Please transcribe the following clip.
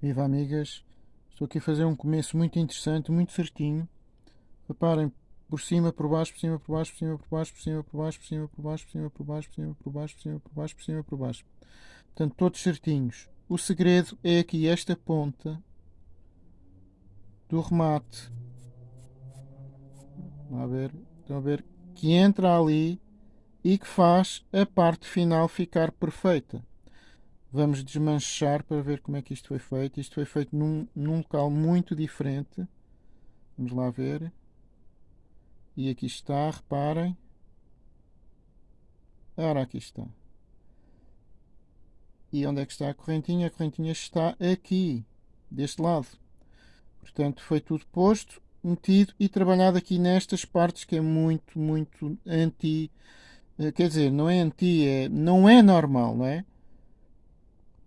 Viva amigas, estou aqui a fazer um começo muito interessante, muito certinho. Reparem, por cima, por baixo, por cima, por baixo, por cima, por baixo, por cima, por baixo, por cima, por baixo, por cima, por baixo, por cima, por baixo, por cima, por baixo, por cima, por baixo. Portanto, todos certinhos. O segredo é aqui esta ponta do remate. Vamos ver, estão a ver que entra ali e que faz a parte final ficar perfeita. Vamos desmanchar para ver como é que isto foi feito. Isto foi feito num, num local muito diferente. Vamos lá ver. E aqui está, reparem. Ora, aqui está. E onde é que está a correntinha? A correntinha está aqui, deste lado. Portanto, foi tudo posto, metido e trabalhado aqui nestas partes que é muito, muito anti... Eh, quer dizer, não é anti, é, não é normal, não é?